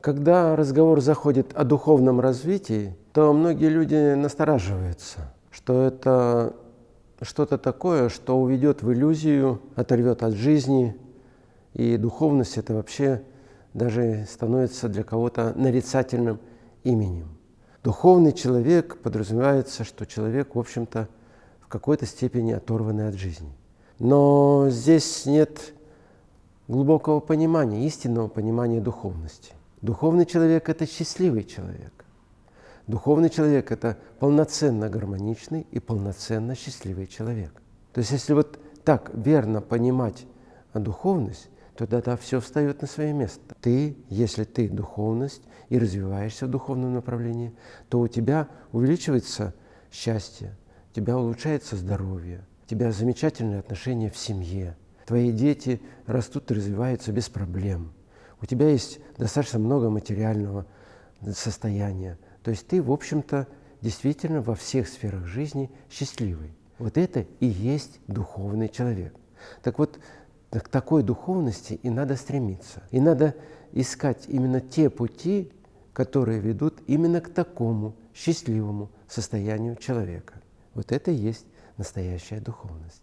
Когда разговор заходит о духовном развитии, то многие люди настораживаются, что это что-то такое, что уведет в иллюзию, оторвет от жизни, и духовность это вообще даже становится для кого-то нарицательным именем. Духовный человек подразумевается, что человек, в общем-то, в какой-то степени оторванный от жизни. Но здесь нет глубокого понимания, истинного понимания духовности. Духовный человек – это счастливый человек. Духовный человек – это полноценно гармоничный и полноценно счастливый человек. То есть если вот так верно понимать духовность, то тогда все встает на свое место. Ты, если ты духовность и развиваешься в духовном направлении, то у тебя увеличивается счастье, у тебя улучшается здоровье, у тебя замечательные отношения в семье, твои дети растут и развиваются без проблем, у тебя есть достаточно много материального состояния. То есть ты, в общем-то, действительно во всех сферах жизни счастливый. Вот это и есть духовный человек. Так вот, к такой духовности и надо стремиться. И надо искать именно те пути, которые ведут именно к такому счастливому состоянию человека. Вот это и есть настоящая духовность.